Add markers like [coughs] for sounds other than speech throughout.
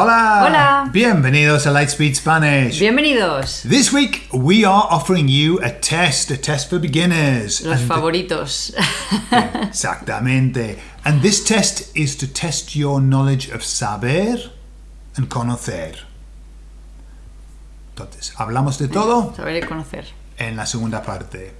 Hola! Hola. Bienvenidos a Lightspeed Spanish. Bienvenidos. This week we are offering you a test, a test for beginners. Los And- favoritos. [laughs] Exactamente. And this test is to test your knowledge of saber and conocer. Entonces, hablamos de todo Saber y conocer. en la segunda parte.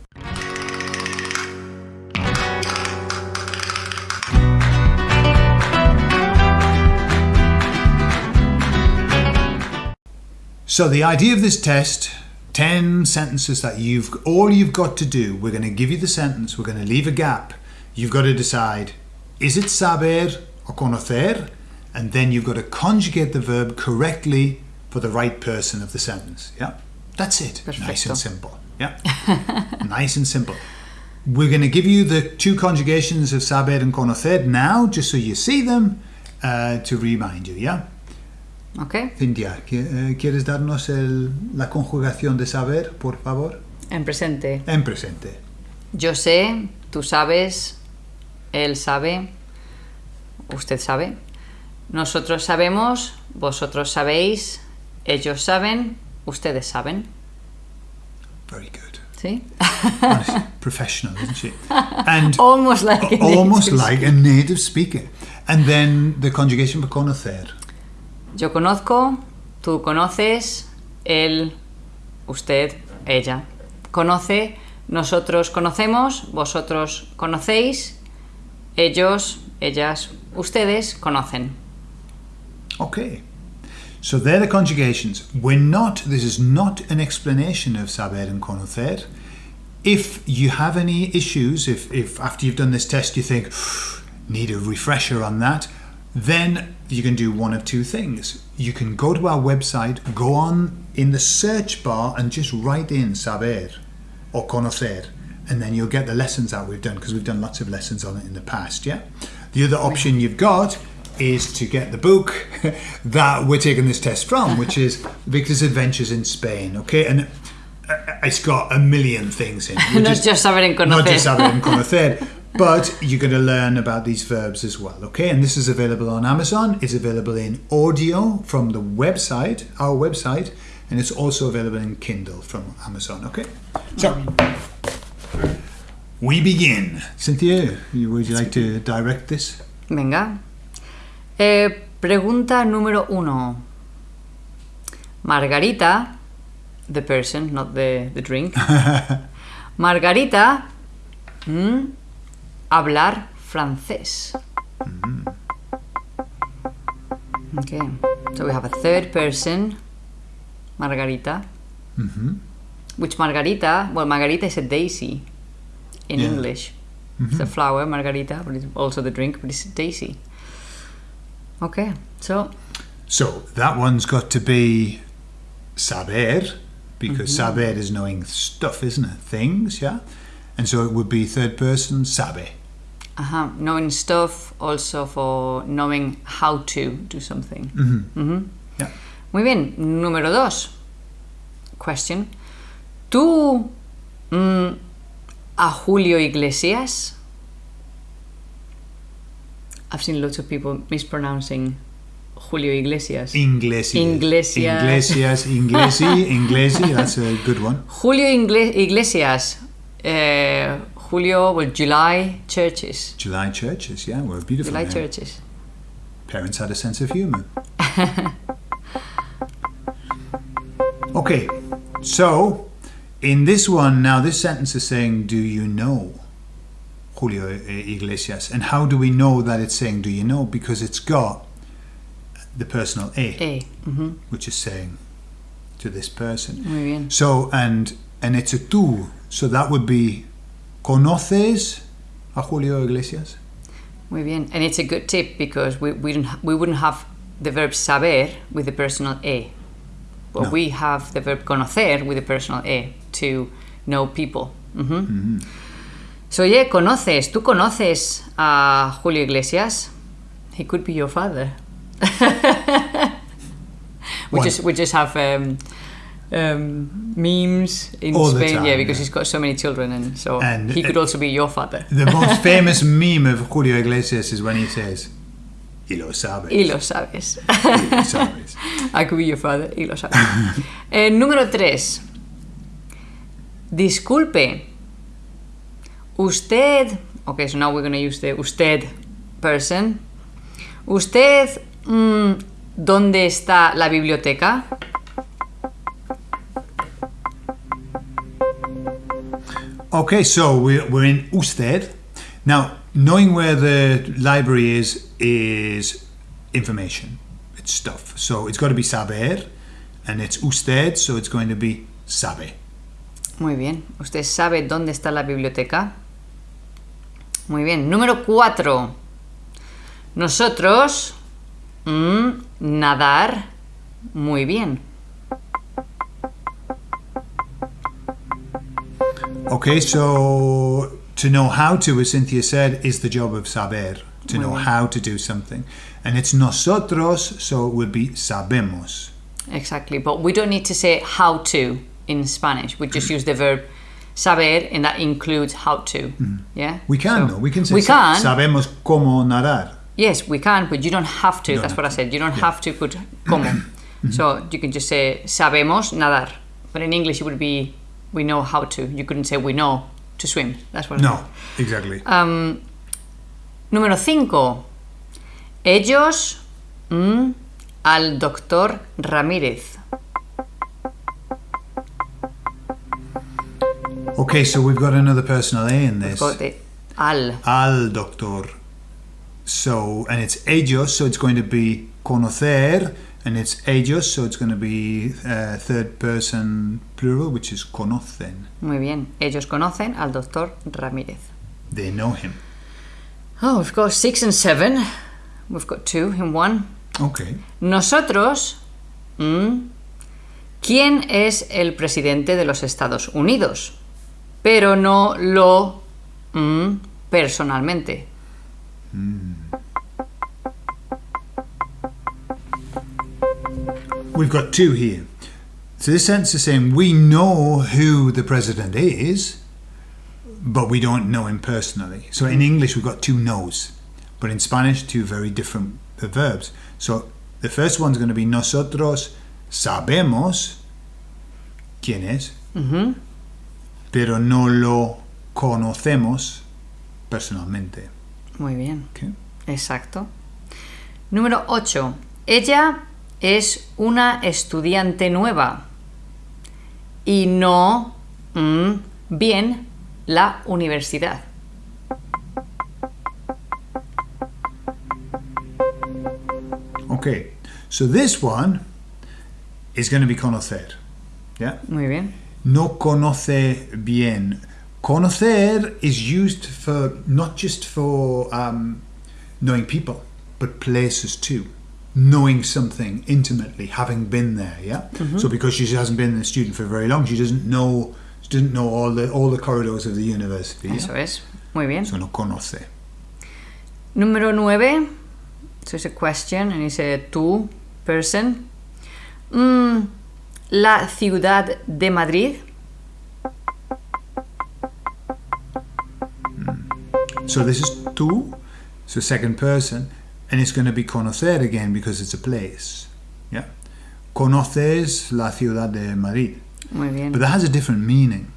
So the idea of this test, 10 sentences that you've all you've got to do, we're going to give you the sentence, we're going to leave a gap. You've got to decide is it saber or conocer? And then you've got to conjugate the verb correctly for the right person of the sentence. Yeah. That's it. Nice and simple. Yeah. [laughs] nice and simple. We're going to give you the two conjugations of saber and conocer now, just so you see them, uh, to remind you. Yeah. ¿Ok? Cintia, ¿qui- eh, ¿quieres darnos el- la conjugación de saber, por favor? En presente. En presente. Yo sé, tú sabes, él sabe, usted sabe. Nosotros sabemos, vosotros sabéis, ellos saben, ustedes saben. Very good. ¿Sí? Professional, isn't she? And [laughs] Almost like a almost native like a native speaker. And then the conjugation for conocer. Yo conozco, tú conoces, él, usted, ella. Conoce, nosotros conocemos, vosotros conocéis, ellos, ellas, ustedes conocen. Okay. So they're the conjugations. We're not, this is not an explanation of saber and conocer. If you have any issues, if, if after you've done this test you think, need a refresher on that, then you can do one of two things. You can go to our website, go on in the search bar and just write in saber or conocer, and then you'll get the lessons that we've done because we've done lots of lessons on it in the past. Yeah. The other option you've got is to get the book [laughs] that we're taking this test from, which is Victor's Adventures in Spain. Okay, and uh, it's got a million things in. it. [laughs] We're Not just saber and Not just saber and conocer. [laughs] But you're going to learn about these verbs as well, okay? And this is available on Amazon. It's available in audio from the website, our website, and it's also available in Kindle from Amazon, okay? So, we begin. Cynthia, would you like to direct this? Venga. Eh, pregunta número uno. Margarita, the person, not the, the drink. [laughs] Margarita, mm, hablar francés. Mm-hmm. Okay, so we have a third person, Margarita. Mm-hmm. Which Margarita, well, Margarita is a daisy in Yeah. English. Mm-hmm. It's a flower, Margarita, but it's also the drink, but it's a daisy. Okay, so So, that one's got to be saber, because saber is knowing stuff, isn't it? Things, yeah? And so it would be third person, sabe. uh knowing stuff also for knowing how to do something. Mhm. Mhm. Yeah. Muy bien, número dos. Question. ¿Tú mm, a Julio Iglesias? I've seen lots of people mispronouncing Julio Iglesias. Iglesias. Iglesias. Iglesias, Inglesi, [laughs] Inglesi, that's a good one. Julio Ingle- Iglesias. Eh, Julio, well, July churches. July churches, yeah, were a beautiful. July name. churches. Parents had a sense of humour. [laughs] okay, so in this one, now this sentence is saying, Do you know Julio Iglesias? And how do we know that it's saying, Do you know? Because it's got the personal A, Eh, ujú, which is saying to this person. So and and it's a tú. So that would be ¿Conoces a Julio Iglesias? Muy bien. And it's a good tip because we, we, don't, we wouldn't have the verb saber with the personal e. But No. we have the verb conocer with the personal e to know people. Mhm. So, yeah, conoces. ¿Tú conoces a Julio Iglesias? He could be your father. [laughs] we, just, we just have um, um, memes in All Spain, yeah, because yeah. he's got so many children, and so And, he could also be your father. The most [laughs] famous meme of Julio Iglesias is when he says, Y lo sabes. Y lo sabes. Y lo sabes. [laughs] I could be your father. Y lo sabes. Eh, número 3. Disculpe. Usted. Okay, so now we're going to use the usted person. Usted. mm, ¿Dónde está la biblioteca? Okay, so we're, we're in usted. Now, knowing where the library is is information. It's stuff. So it's got to be saber, and it's usted, so it's going to be sabe. Muy bien. ¿Usted sabe dónde está la biblioteca? Muy bien. Número 4. Nosotros. mm, nadar. Muy bien. Okay, so to know how to, as Cynthia said, is the job of saber, to know how to do something. And it's nosotros, so it would be sabemos. Exactly. But we don't need to say how to in Spanish. We just use the verb saber, and that includes how to. Mm. Yeah? We can, So- though. We can say We can. sabemos cómo nadar. Yes, we can, but you don't have to. don't That's have what I said. You don't have to put como. [coughs] Mm-hmm. so you can just say sabemos nadar. But in English, it would be we know how to. You couldn't say we know to swim. That's what I No, exactly. Um, número 5. Ellos mm, al doctor Ramírez. Okay, so we've got another personal A in this. Got the al. Al doctor. So, and it's ellos, so it's going to be conocer, and it's ellos, so it's going to be uh, third person plural, which is conocen. Muy bien. Ellos conocen al doctor Ramírez. They know him. Oh, we've got six and seven. We've got two in one. Okay. Nosotros. mm, ¿Quién es el presidente de los Estados Unidos? Pero no lo mm, personalmente. We've got two here. So this sentence is saying we know who the president is, but we don't know him personally. So in English we've got two knows, but in Spanish two very different verbs. So the first one's going to be nosotros sabemos quién es, mm-hmm. pero no lo conocemos personalmente. Muy bien. Exacto. Número 8. Ella es una estudiante nueva y no mm, bien la universidad. Okay, so this one is going to be conocer. Yeah? Muy bien. no conoce bien. Conocer is used for not just for um, knowing people, but places too. Knowing something intimately, having been there. Yeah. So because she hasn't been a student for very long, she doesn't know. She doesn't know all the all the corridors of the university. yeah? Eso es. Muy bien. So no conoce. Número 9. So it's a question and it's a two person. Mm, la ciudad de Madrid. So this is tú, so second person, and it's going to be conocer again because it's a place. Yeah. Conoces la ciudad de Madrid. Muy bien. But that has a different meaning,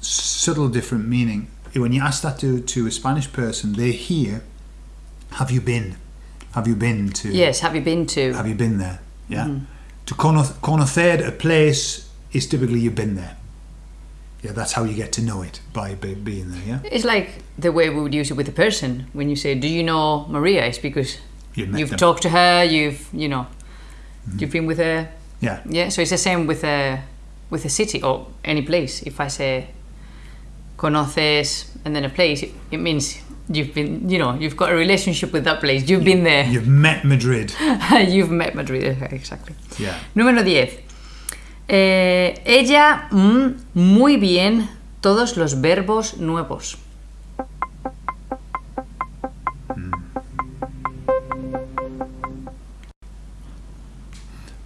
subtle different meaning. When you ask that to, to a Spanish person, they hear, "Have you been? Have you been to? Yes, have you been to? Have you been there? Yeah. Mm. To cono- conocer a place is typically you've been there. Yeah, that's how you get to know it by, by being there. Yeah. It's like the way we would use it with a person. When you say, "Do you know Maria?" It's because You've you've talked to her. You've you know, mm. you've been with her. Yeah. Yeah. So it's the same with a with a city or any place. If I say conoces and then a place, it, it means you've been you know you've got a relationship with that place. You've been there. You've met Madrid. [laughs] you've met Madrid. Exactly. Yeah. Número 10. Eh, ella mm, muy bien todos los verbos nuevos.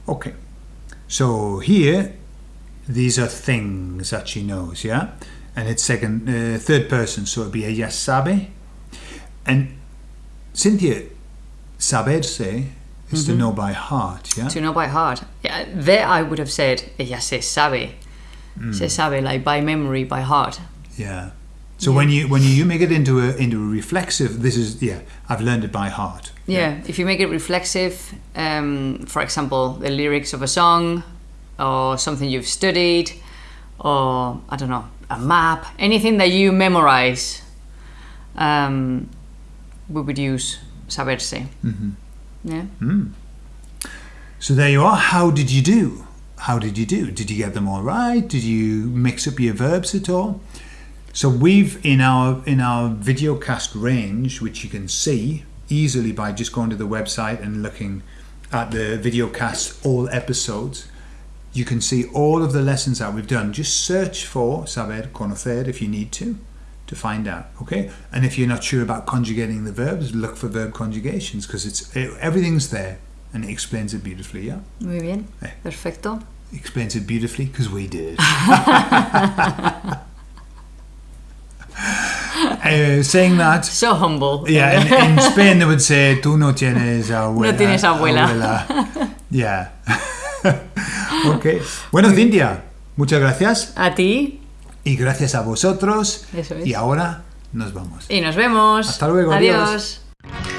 Okay. So here, these are things that she knows, yeah? And it's second, uh, third person, so it'd be ella sabe. And Cynthia, saberse is to know by heart, yeah? To know by heart. Yeah, there I would have said, ella se sabe. Mm. Se sabe, like by memory, by heart. Yeah. So when you when you make it into a into a reflexive, this is yeah, I've learned it by heart. Yeah, if you make it reflexive, um, for example, the lyrics of a song or something you've studied, or I don't know, a map, anything that you memorize, um, we would use saberse. Mm-hmm. Yeah. Hmm. So there you are. How did you do? How did you do? Did you get them all right? Did you mix up your verbs at all? So we've in our in our video cast range, which you can see easily by just going to the website and looking at the videocast all episodes. You can see all of the lessons that we've done. Just search for saber conocer if you need to to find out. Okay, and if you're not sure about conjugating the verbs, look for verb conjugations because it's everything's there and it explains it beautifully. Yeah, Muy bien. Perfecto. explains it beautifully because we did. uh, [laughs] saying that, [laughs] So humble. yeah, in, in Spain they would say, "Tú no tienes abuela." No tienes abuela. abuela." Yeah. [laughs] okay. Bueno, Cintia, muchas gracias A ti. Y gracias a vosotros. Eso es. Y ahora nos vamos. Y nos vemos. Hasta luego, adiós. Adiós.